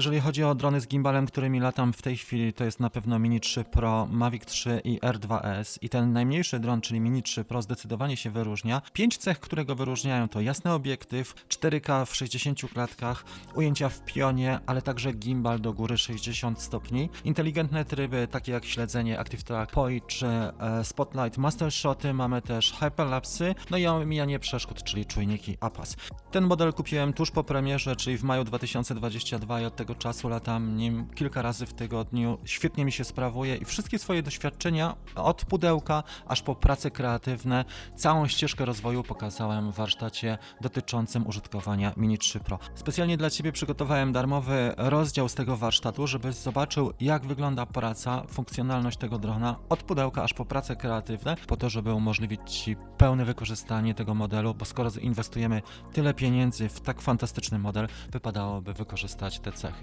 Jeżeli chodzi o drony z gimbalem, którymi latam w tej chwili, to jest na pewno Mini 3 Pro, Mavic 3 i R2S. I ten najmniejszy dron, czyli Mini 3 Pro, zdecydowanie się wyróżnia. Pięć cech, które go wyróżniają, to jasny obiektyw, 4K w 60 klatkach, ujęcia w pionie, ale także gimbal do góry 60 stopni, inteligentne tryby, takie jak śledzenie Active Track, POI czy e, Spotlight Master Shoty, mamy też hyperlapsy, no i omijanie przeszkód, czyli czujniki APAS. Ten model kupiłem tuż po premierze, czyli w maju 2022 i od tego czasu latam nim kilka razy w tygodniu. Świetnie mi się sprawuje i wszystkie swoje doświadczenia od pudełka aż po prace kreatywne, całą ścieżkę rozwoju pokazałem w warsztacie dotyczącym użytkowania Mini 3 Pro. Specjalnie dla Ciebie przygotowałem darmowy rozdział z tego warsztatu, żebyś zobaczył jak wygląda praca, funkcjonalność tego drona od pudełka aż po prace kreatywne, po to, żeby umożliwić Ci pełne wykorzystanie tego modelu, bo skoro inwestujemy tyle pieniędzy w tak fantastyczny model, wypadałoby wykorzystać te cechy.